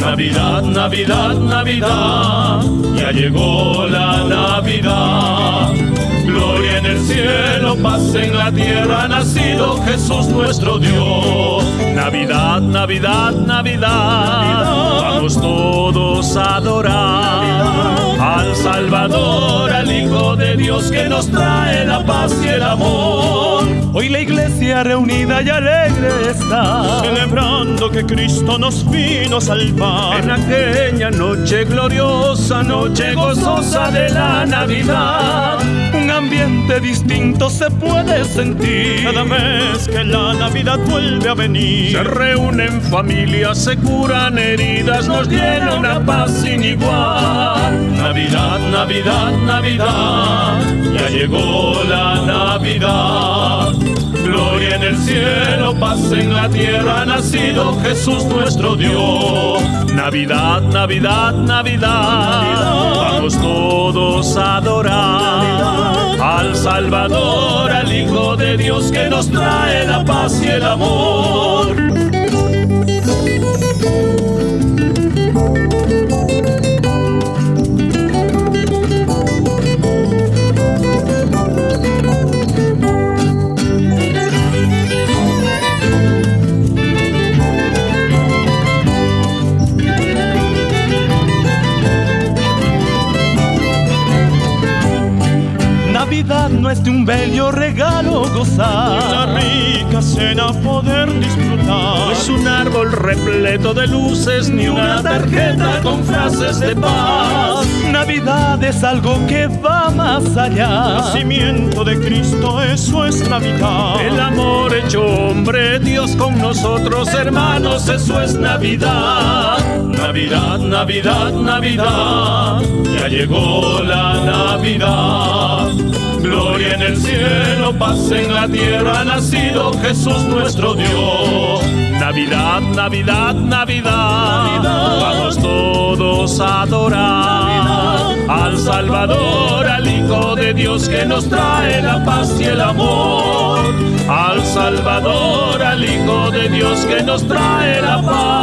Navidad, Navidad, Navidad, ya llegó la Navidad. Cielo, paz en la tierra, ha nacido Jesús nuestro Dios. Navidad, Navidad, Navidad, vamos todos a adorar al Salvador, al Hijo de Dios que nos trae la paz y el amor. Iglesia reunida y alegre está, celebrando que Cristo nos vino a salvar. En aquella noche gloriosa, noche gozosa de la Navidad, un ambiente distinto se puede sentir. Cada vez que la Navidad vuelve a venir, se reúnen familias, se curan heridas, nos llena una paz sin igual. Navidad, Navidad, Navidad, ya llegó la Navidad. Gloria en el cielo, paz en la tierra, ha nacido Jesús nuestro Dios. Navidad, Navidad, Navidad, vamos todos a adorar al Salvador, al Hijo de Dios que nos trae la paz y el amor. No es de un bello regalo gozar. Una rica cena poder disfrutar. No es un árbol repleto de luces ni una tarjeta con frases de paz. Navidad es algo que va más allá. Nacimiento de Cristo, eso es Navidad. El amor hecho hombre, Dios con nosotros, hermanos, eso es Navidad. Navidad, Navidad, Navidad, ya llegó la Navidad. Gloria en el cielo, paz en la tierra, ha nacido Jesús nuestro Dios. Navidad, Navidad, Navidad, vamos todos a adorar al Salvador, al Hijo de Dios que nos trae la paz y el amor. Al Salvador, al Hijo de Dios que nos trae la paz